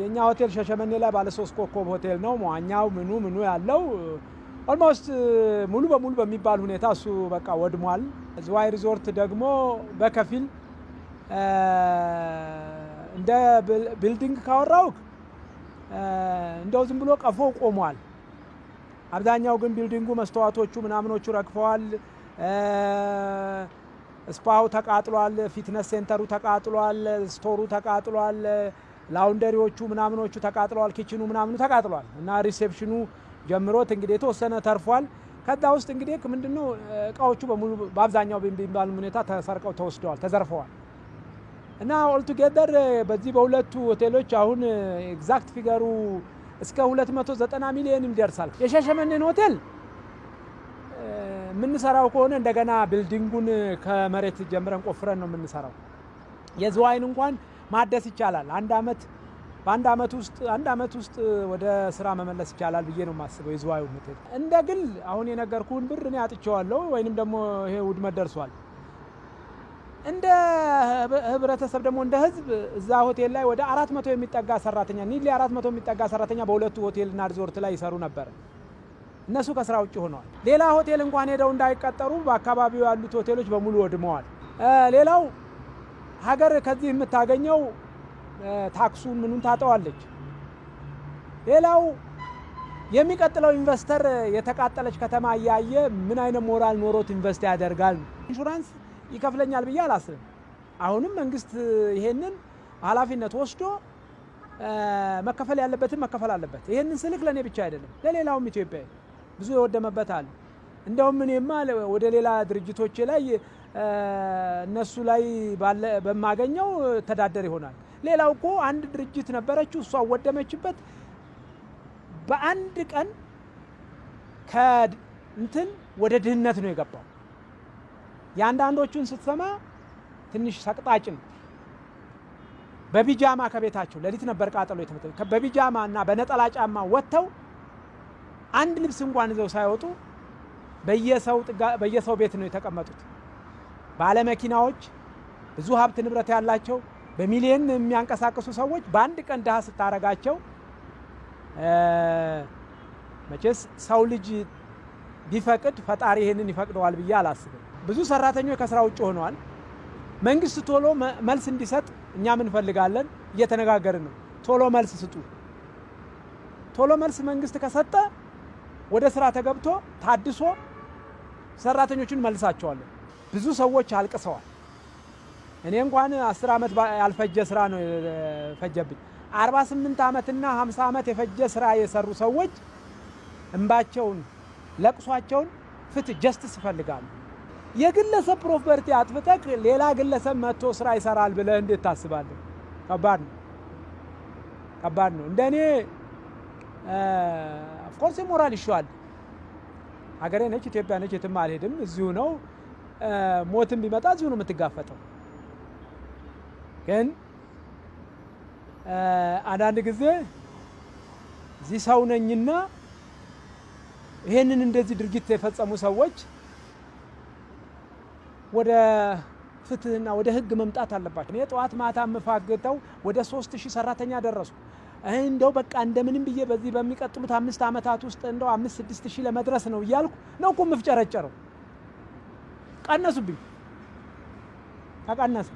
የእኛ ሆቴል ሻሸመኔ ላይ ባለ ሶስት ኮከብ ሆቴል ነው። መዋኛው ምኑ ምኑ ያለው almost ሙሉ በሙሉ በሚባል ሁኔታ እሱ በቃ ወድሟል። ዝዋይ ሪዞርት ደግሞ በከፊል እንደ building ካወራው እንደው ዝም ብሎ ቀፎ ቆሟል። አብዛኛው ግን building ኡ መስተዋቶቹ ምናምኖቹ ረግፈዋል። spa ው ተቃጥሏል። fitness center ኡ ተቃጥሏል። store ኡ ተቃጥሏል። laundry ዎቹ ምናምኖቹ ተቃጥለዋል። kitchen ኡ ምናምኑ ተቃጥሏል እና reception ኑ ጀምሮት እንግዲህ የተወሰነ ተርፏል። ከዛ ውስጥ እንግዲህ ምንድነው እቃዎቹ በሙሉ በአብዛኛው በሚባል ሁኔታ ተሰርቀው ተወስደዋል፣ ተዘርፈዋል እና altogether በዚህ በሁለቱ ሆቴሎች አሁን exact figure ኡ እስከ 290 ሚሊዮን ይደርሳል። የሻሸመኔን ሆቴል የምንሰራው ከሆነ እንደገና building ኡን ከመሬት ጀምረን ቆፍረን ነው የምንሰራው። የዝዋይን እንኳን ማደስ ይቻላል። አንድ አመት በአንድ አመት ውስጥ አንድ አመት ውስጥ ወደ ስራ መመለስ ይቻላል ብዬ ነው የማስበው። የዝዋዩ ሆቴል እንደ ግል አሁን የነገርኩህን ብር እኔ አጥቼዋለሁ ወይንም ደግሞ ይሄ ውድመት ደርሷል። እንደ ህብረተሰብ ደግሞ እንደ ህዝብ እዛ ሆቴል ላይ ወደ አራት መቶ የሚጠጋ ሰራተኛ nearly አራት መቶ የሚጠጋ ሰራተኛ በሁለቱ ሆቴልና ሪዞርት ላይ ይሰሩ ነበር። እነሱ ከስራ ውጭ ሆነዋል። ሌላ ሆቴል እንኳን ሄደው እንዳይቀጠሩ በአካባቢው ያሉት ሆቴሎች በሙሉ ወድመዋል። ሌላው ሀገር ከዚህ የምታገኘው ታክሱን ምኑን ታጠዋለች። ሌላው የሚቀጥለው investor የተቃጠለች ከተማ እያየ ምን አይነት ሞራል ኖሮት invest ያደርጋል? ኢንሹራንስ ይከፍለኛል ብዬ አላስብም። አሁንም መንግስት ይሄንን ኃላፊነት ወስዶ መከፈል ያለበትን መከፈል አለበት። ይሄንን ስልክ ለእኔ ብቻ አይደለም ለሌላውም ኢትዮጵያ ብዙ የወደመበት አለ። እንደውም እኔማ ወደ ሌላ ድርጅቶቼ ላይ እነሱ ላይ በማገኘው ተዳደር ይሆናል። ሌላው እኮ አንድ ድርጅት ነበረችው፣ እሷ ወደመችበት። በአንድ ቀን ከእንትን ወደ ድህነት ነው የገባው። የአንዳንዶቹን ስትሰማ ትንሽ ሰቅጣጭ ነው። በቢጃማ ከቤታቸው ሌሊት ነበር ቃጠሎ የተመተ በቢጃማ እና በነጠላ ጫማ ወጥተው አንድ ልብስ እንኳን ይዘው ሳይወጡ በየሰው ቤት ነው የተቀመጡት። ባለመኪናዎች፣ ብዙ ሀብት ንብረት ያላቸው በሚሊዮን የሚያንቀሳቅሱ ሰዎች በአንድ ቀን ድሃ ስታረጋቸው መቼስ ሰው ልጅ ቢፈቅድ ፈጣሪ ይሄንን ይፈቅደዋል ብዬ አላስብም። ብዙ ሰራተኞች ከስራ ውጭ ሆነዋል። መንግስት ቶሎ መልስ እንዲሰጥ እኛም እንፈልጋለን፣ እየተነጋገርን ነው። ቶሎ መልስ ስጡ። ቶሎ መልስ መንግስት ከሰጠ ወደ ስራ ተገብቶ ታድሶ ሰራተኞቹን መልሳቸዋለን። ብዙ ሰዎች አልቅሰዋል። እኔ እንኳን አስር ዓመት ያልፈጀ ስራ ነው የፈጀብኝ። 48 ዓመትና 50 ዓመት የፈጀ ስራ የሰሩ ሰዎች እንባቸውን፣ ለቅሷቸውን ፍትህ justice ይፈልጋሉ። የግለሰብ property አጥፍተህ ሌላ ግለሰብ መጥቶ ስራ ይሰራል ብለህ እንዴት ታስባለህ? ከባድ ነው፣ ከባድ ነው። እንደ እኔ of course ሞራል ይሻል። ሀገሬ ነች፣ ኢትዮጵያ ነች፣ የትም አልሄድም፣ እዚሁ ነው። ሞትም ቢመጣ እዚሁ ነው የምትጋፈጠው። ግን አንዳንድ ጊዜ እዚህ ሰው ነኝና ይሄንን እንደዚህ ድርጊት የፈጸሙ ሰዎች ወደ ፍትህና ወደ ህግ መምጣት አለባቸው። እኔ ጠዋት ማታ የምፋግተው ወደ ሶስት ሺህ ሰራተኛ ደረሱ። እንደው በቃ እንደምንም ብዬ በዚህ በሚቀጥሉት አምስት ዓመታት ውስጥ እንደው አምስት ስድስት ሺህ ለመድረስ ነው እያልኩ ነው እኮ የምፍጨረጨረው። ቀነሱብኝ፣ ተቀነሰ።